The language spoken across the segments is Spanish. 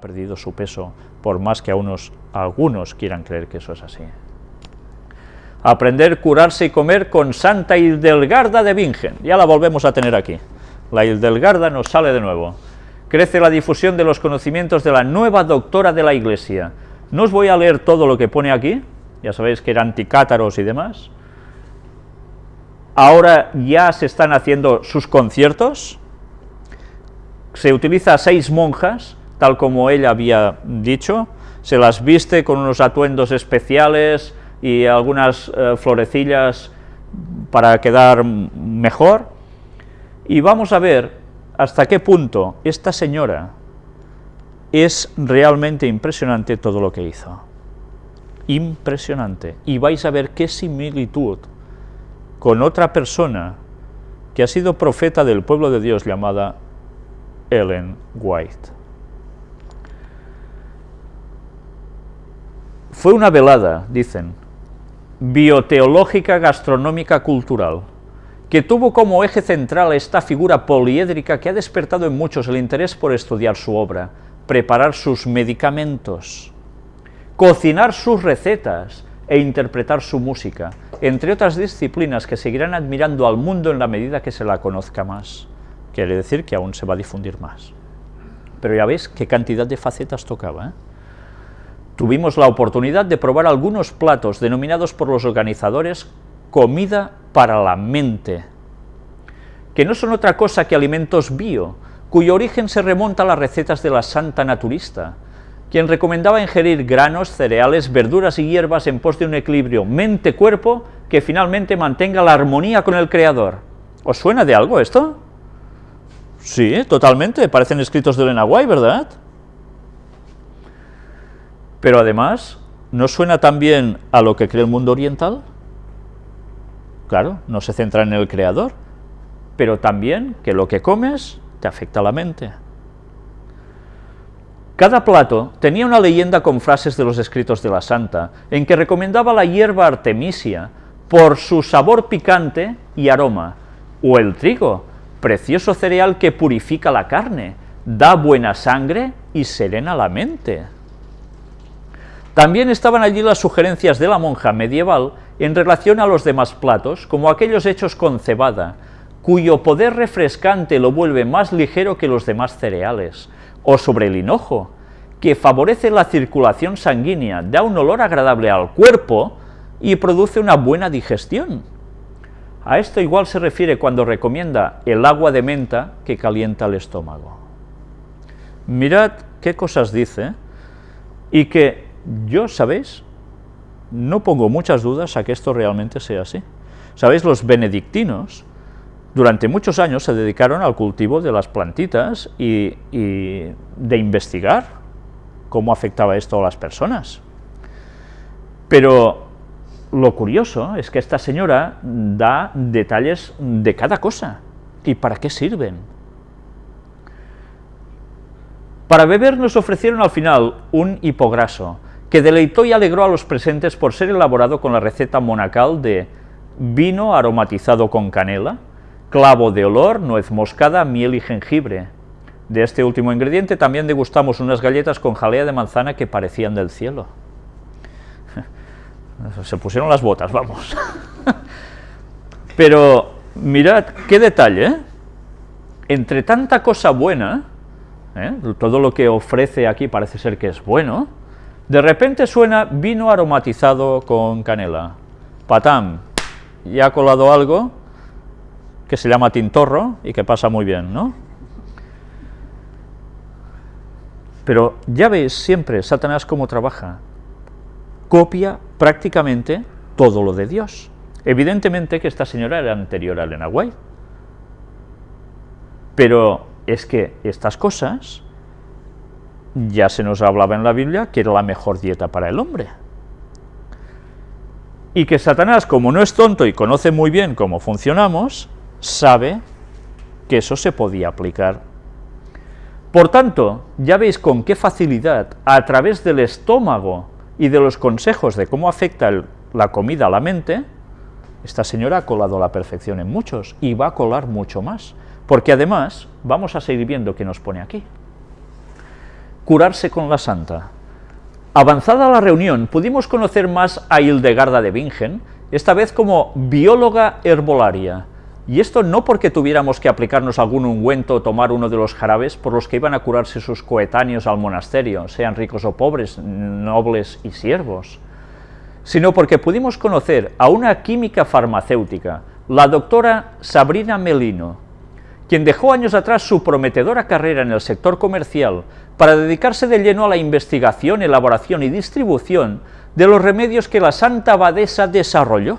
perdido su peso, por más que a unos, algunos quieran creer que eso es así. Aprender, curarse y comer con Santa Hildelgarda de Bingen. Ya la volvemos a tener aquí. La Hildelgarda nos sale de nuevo. Crece la difusión de los conocimientos de la nueva doctora de la Iglesia. No os voy a leer todo lo que pone aquí, ya sabéis que eran anticátaros y demás. Ahora ya se están haciendo sus conciertos, se utiliza a seis monjas, tal como ella había dicho, se las viste con unos atuendos especiales y algunas eh, florecillas para quedar mejor, y vamos a ver hasta qué punto esta señora es realmente impresionante todo lo que hizo. Impresionante. Y vais a ver qué similitud con otra persona que ha sido profeta del pueblo de Dios llamada Ellen White. Fue una velada, dicen, bioteológica, gastronómica, cultural, que tuvo como eje central esta figura poliédrica que ha despertado en muchos el interés por estudiar su obra, preparar sus medicamentos, cocinar sus recetas e interpretar su música, entre otras disciplinas que seguirán admirando al mundo en la medida que se la conozca más. Quiere decir que aún se va a difundir más. Pero ya veis qué cantidad de facetas tocaba. ¿eh? Tuvimos la oportunidad de probar algunos platos denominados por los organizadores comida para la mente, que no son otra cosa que alimentos bio, cuyo origen se remonta a las recetas de la santa naturista, quien recomendaba ingerir granos, cereales, verduras y hierbas en pos de un equilibrio mente-cuerpo que finalmente mantenga la armonía con el Creador. ¿Os suena de algo esto? Sí, totalmente, parecen escritos de Elena White, ¿verdad? Pero además, ¿no suena también a lo que cree el mundo oriental? Claro, no se centra en el Creador, pero también que lo que comes te afecta la mente. Cada plato tenía una leyenda con frases de los escritos de la santa, en que recomendaba la hierba artemisia por su sabor picante y aroma, o el trigo, precioso cereal que purifica la carne, da buena sangre y serena la mente. También estaban allí las sugerencias de la monja medieval en relación a los demás platos, como aquellos hechos con cebada, cuyo poder refrescante lo vuelve más ligero que los demás cereales, o sobre el hinojo, que favorece la circulación sanguínea, da un olor agradable al cuerpo y produce una buena digestión. A esto igual se refiere cuando recomienda el agua de menta que calienta el estómago. Mirad qué cosas dice y que yo, ¿sabéis? No pongo muchas dudas a que esto realmente sea así. ¿Sabéis? Los benedictinos durante muchos años se dedicaron al cultivo de las plantitas y, de investigar cómo afectaba esto a las personas. Pero lo curioso es que esta señora da detalles de cada cosa y para qué sirven. Para beber nos ofrecieron al final un hipograso, que deleitó y alegró a los presentes por ser elaborado con la receta monacal de vino aromatizado con canela, clavo de olor, nuez moscada, miel y jengibre. De este último ingrediente también degustamos unas galletas con jalea de manzana que parecían del cielo. Se pusieron las botas, vamos. Pero mirad qué detalle, ¿eh? entre tanta cosa buena, ¿eh? todo lo que ofrece aquí parece ser que es bueno, de repente suena vino aromatizado con canela. Patam, ya ha colado algo que se llama tintorro y que pasa muy bien, ¿no? Pero ya veis siempre Satanás cómo trabaja. Copia prácticamente todo lo de Dios. Evidentemente que esta señora era anterior a Elena. Pero es que estas cosas ya se nos hablaba en la Biblia que era la mejor dieta para el hombre. Y que Satanás, como no es tonto y conoce muy bien cómo funcionamos, sabe que eso se podía aplicar. Por tanto, ya veis con qué facilidad, a través del estómago y de los consejos de cómo afecta la comida a la mente, esta señora ha colado la perfección en muchos y va a colar mucho más, porque además vamos a seguir viendo qué nos pone aquí. Curarse con la santa. Avanzada la reunión, pudimos conocer más a Hildegarda de Bingen, esta vez como bióloga herbolaria, y esto no porque tuviéramos que aplicarnos algún ungüento o tomar uno de los jarabes por los que iban a curarse sus coetáneos al monasterio, sean ricos o pobres, nobles y siervos, sino porque pudimos conocer a una química farmacéutica, la doctora Sabrina Melino, quien dejó años atrás su prometedora carrera en el sector comercial para dedicarse de lleno a la investigación, elaboración y distribución de los remedios que la Santa Abadesa desarrolló.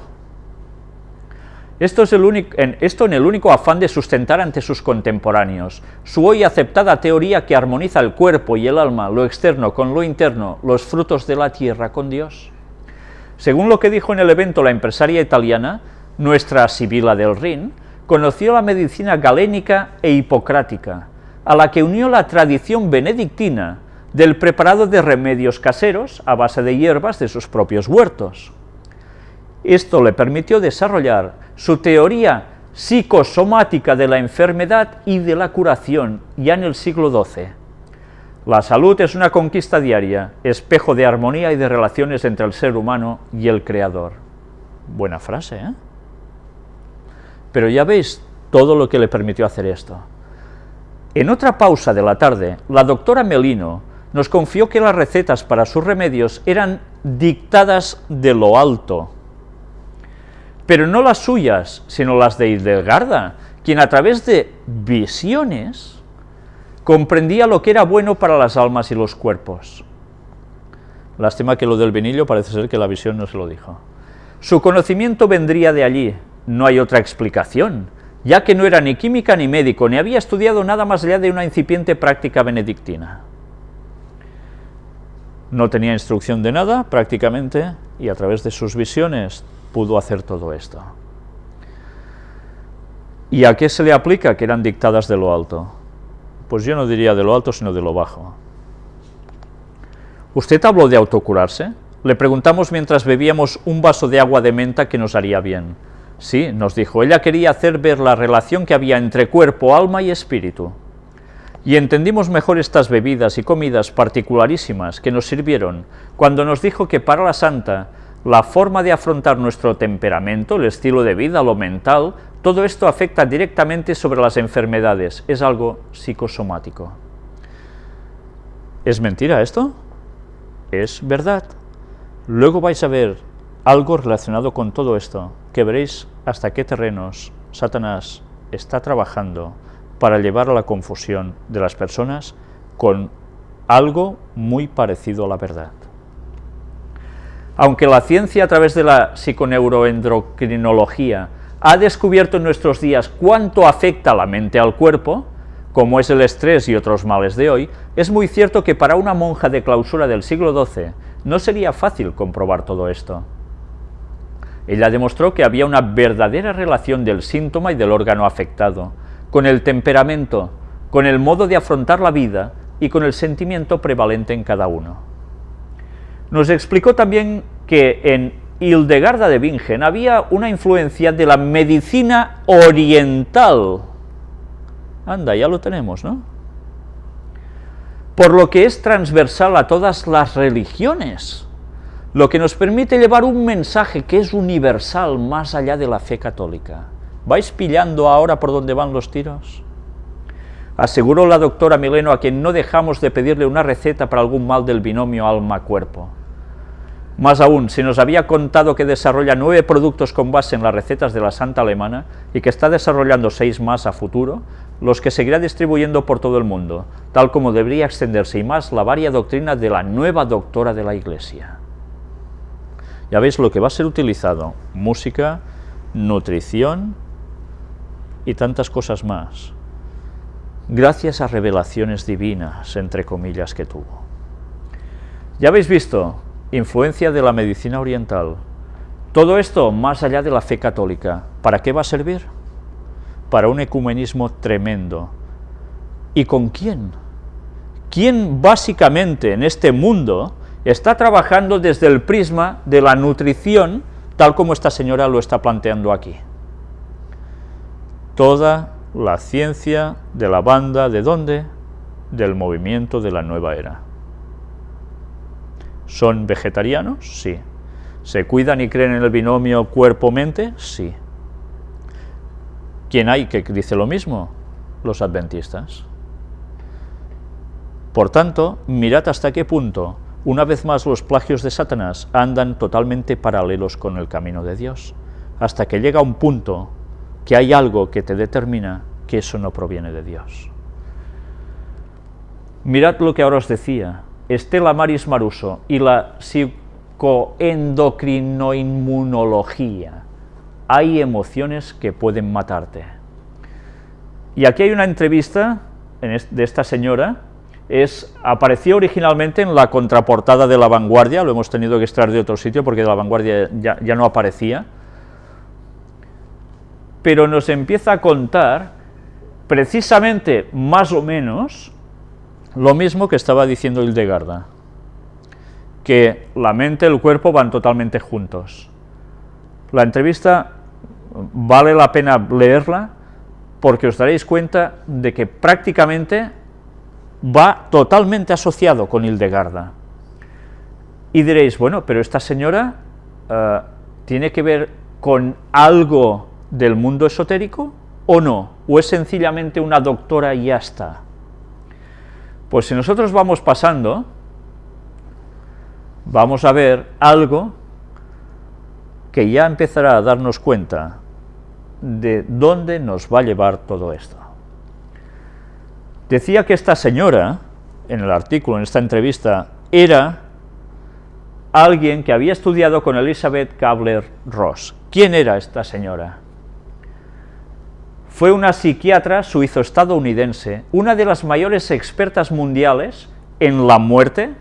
Esto, es el único, en, esto en el único afán de sustentar ante sus contemporáneos su hoy aceptada teoría que armoniza el cuerpo y el alma, lo externo con lo interno, los frutos de la tierra con Dios. Según lo que dijo en el evento la empresaria italiana, nuestra Sibila del Rin, conoció la medicina galénica e hipocrática, a la que unió la tradición benedictina del preparado de remedios caseros a base de hierbas de sus propios huertos. Esto le permitió desarrollar su teoría psicosomática de la enfermedad y de la curación ya en el siglo XII. La salud es una conquista diaria, espejo de armonía y de relaciones entre el ser humano y el Creador. Buena frase, ¿eh? Pero ya veis todo lo que le permitió hacer esto. En otra pausa de la tarde, la doctora Melino nos confió que las recetas para sus remedios eran dictadas de lo alto, pero no las suyas, sino las de Hildegarda, quien a través de visiones comprendía lo que era bueno para las almas y los cuerpos. Lástima que lo del vinillo parece ser que la visión no se lo dijo. Su conocimiento vendría de allí, no hay otra explicación, ya que no era ni química ni médico, ni había estudiado nada más allá de una incipiente práctica benedictina. No tenía instrucción de nada, prácticamente, y a través de sus visiones pudo hacer todo esto. ¿Y a qué se le aplica que eran dictadas de lo alto? Pues yo no diría de lo alto, sino de lo bajo. ¿Usted habló de autocurarse? Le preguntamos mientras bebíamos un vaso de agua de menta que nos haría bien. Sí, nos dijo, ella quería hacer ver la relación que había entre cuerpo, alma y espíritu. Y entendimos mejor estas bebidas y comidas particularísimas que nos sirvieron cuando nos dijo que para la santa la forma de afrontar nuestro temperamento, el estilo de vida, lo mental, todo esto afecta directamente sobre las enfermedades, es algo psicosomático. ¿Es mentira esto? Es verdad. Luego vais a ver algo relacionado con todo esto, que veréis hasta qué terrenos Satanás está trabajando para llevar a la confusión de las personas con algo muy parecido a la verdad. Aunque la ciencia a través de la psiconeuroendocrinología ha descubierto en nuestros días cuánto afecta la mente al cuerpo, como es el estrés y otros males de hoy, es muy cierto que para una monja de clausura del siglo XII no sería fácil comprobar todo esto. Ella demostró que había una verdadera relación del síntoma y del órgano afectado, con el temperamento, con el modo de afrontar la vida y con el sentimiento prevalente en cada uno. Nos explicó también que en Hildegarda de Bingen había una influencia de la medicina oriental. Anda, ya lo tenemos, ¿no? Por lo que es transversal a todas las religiones lo que nos permite llevar un mensaje que es universal más allá de la fe católica. ¿Vais pillando ahora por dónde van los tiros? Aseguró la doctora Mileno a quien no dejamos de pedirle una receta para algún mal del binomio alma-cuerpo. Más aún, si nos había contado que desarrolla nueve productos con base en las recetas de la Santa Alemana y que está desarrollando seis más a futuro, los que seguirá distribuyendo por todo el mundo, tal como debería extenderse y más la varia doctrina de la nueva doctora de la Iglesia. Ya veis lo que va a ser utilizado, música, nutrición y tantas cosas más, gracias a revelaciones divinas, entre comillas, que tuvo. Ya habéis visto, influencia de la medicina oriental. Todo esto más allá de la fe católica. ¿Para qué va a servir? Para un ecumenismo tremendo. ¿Y con quién? ¿Quién básicamente en este mundo está trabajando desde el prisma de la nutrición, tal como esta señora lo está planteando aquí. Toda la ciencia de la banda, ¿de dónde? del movimiento de la nueva era. ¿Son vegetarianos? Sí. ¿Se cuidan y creen en el binomio cuerpo-mente? Sí. ¿Quién hay que dice lo mismo? Los adventistas. Por tanto, mirad hasta qué punto, una vez más los plagios de Satanás andan totalmente paralelos con el camino de Dios, hasta que llega un punto que hay algo que te determina que eso no proviene de Dios. Mirad lo que ahora os decía, Estela Maris Maruso y la psicoendocrinoinmunología. Hay emociones que pueden matarte. Y aquí hay una entrevista de esta señora, es, apareció originalmente en la contraportada de La Vanguardia, lo hemos tenido que extraer de otro sitio porque de La Vanguardia ya, ya no aparecía, pero nos empieza a contar precisamente más o menos lo mismo que estaba diciendo Hildegarda, que la mente y el cuerpo van totalmente juntos. La entrevista vale la pena leerla porque os daréis cuenta de que prácticamente va totalmente asociado con Hildegarda. Y diréis, bueno, pero esta señora eh, tiene que ver con algo del mundo esotérico o no, o es sencillamente una doctora y ya está. Pues si nosotros vamos pasando, vamos a ver algo que ya empezará a darnos cuenta de dónde nos va a llevar todo esto. Decía que esta señora, en el artículo, en esta entrevista, era alguien que había estudiado con Elizabeth Kabler-Ross. ¿Quién era esta señora? Fue una psiquiatra suizo-estadounidense, una de las mayores expertas mundiales en la muerte,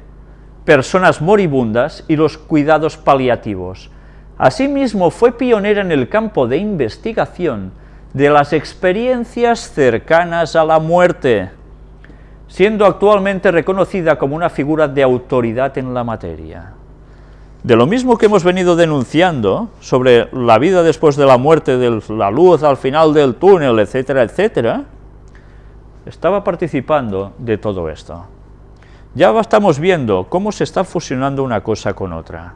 personas moribundas y los cuidados paliativos. Asimismo, fue pionera en el campo de investigación de las experiencias cercanas a la muerte, siendo actualmente reconocida como una figura de autoridad en la materia. De lo mismo que hemos venido denunciando sobre la vida después de la muerte, de la luz al final del túnel, etcétera, etcétera, estaba participando de todo esto. Ya estamos viendo cómo se está fusionando una cosa con otra.